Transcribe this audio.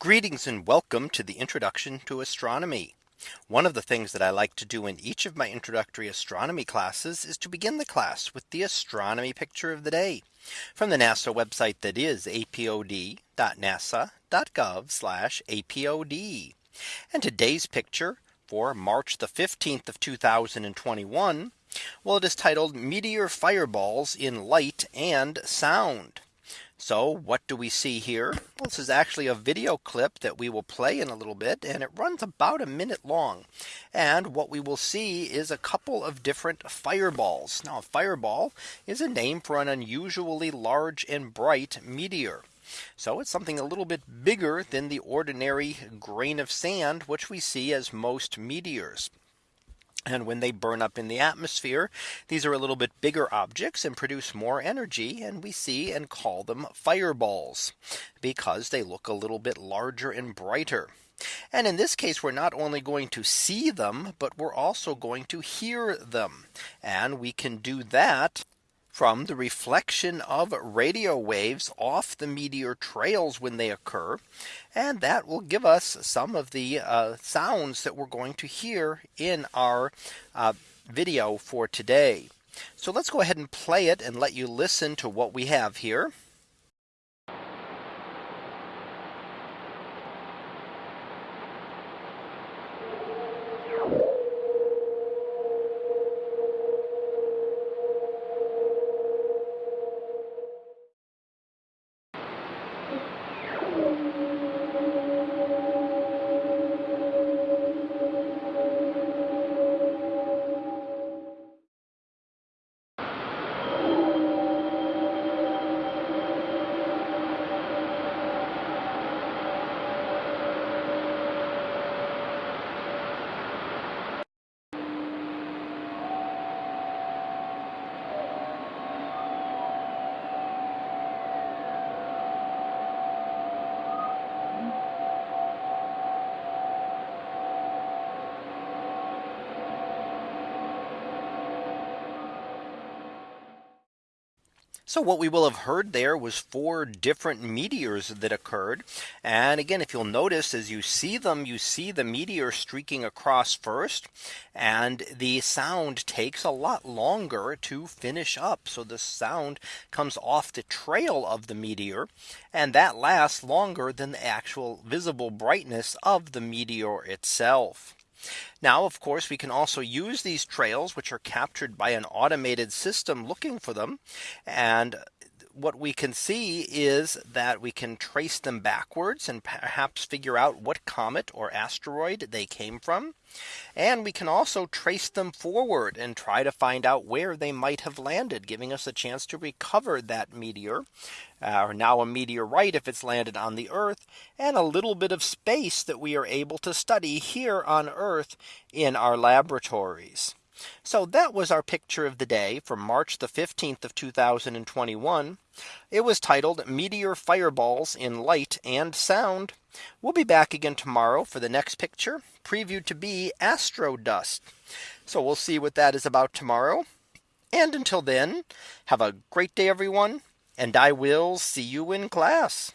Greetings and welcome to the introduction to astronomy. One of the things that I like to do in each of my introductory astronomy classes is to begin the class with the astronomy picture of the day from the NASA website that is apod.nasa.gov apod. And today's picture for March the 15th of 2021. Well, it is titled Meteor Fireballs in Light and Sound. So what do we see here? Well, this is actually a video clip that we will play in a little bit and it runs about a minute long. And what we will see is a couple of different fireballs. Now a fireball is a name for an unusually large and bright meteor. So it's something a little bit bigger than the ordinary grain of sand, which we see as most meteors. And when they burn up in the atmosphere, these are a little bit bigger objects and produce more energy. And we see and call them fireballs because they look a little bit larger and brighter. And in this case, we're not only going to see them, but we're also going to hear them. And we can do that from the reflection of radio waves off the meteor trails when they occur. And that will give us some of the uh, sounds that we're going to hear in our uh, video for today. So let's go ahead and play it and let you listen to what we have here. So what we will have heard there was four different meteors that occurred. And again, if you'll notice as you see them, you see the meteor streaking across first. And the sound takes a lot longer to finish up. So the sound comes off the trail of the meteor. And that lasts longer than the actual visible brightness of the meteor itself. Now, of course, we can also use these trails, which are captured by an automated system looking for them. And what we can see is that we can trace them backwards and perhaps figure out what comet or asteroid they came from. And we can also trace them forward and try to find out where they might have landed, giving us a chance to recover that meteor uh, or now a meteorite if it's landed on the Earth and a little bit of space that we are able to study here on Earth in our laboratories. So that was our picture of the day from March the 15th of 2021. It was titled Meteor Fireballs in Light and Sound. We'll be back again tomorrow for the next picture previewed to be astro dust. So we'll see what that is about tomorrow. And until then, have a great day, everyone. And I will see you in class.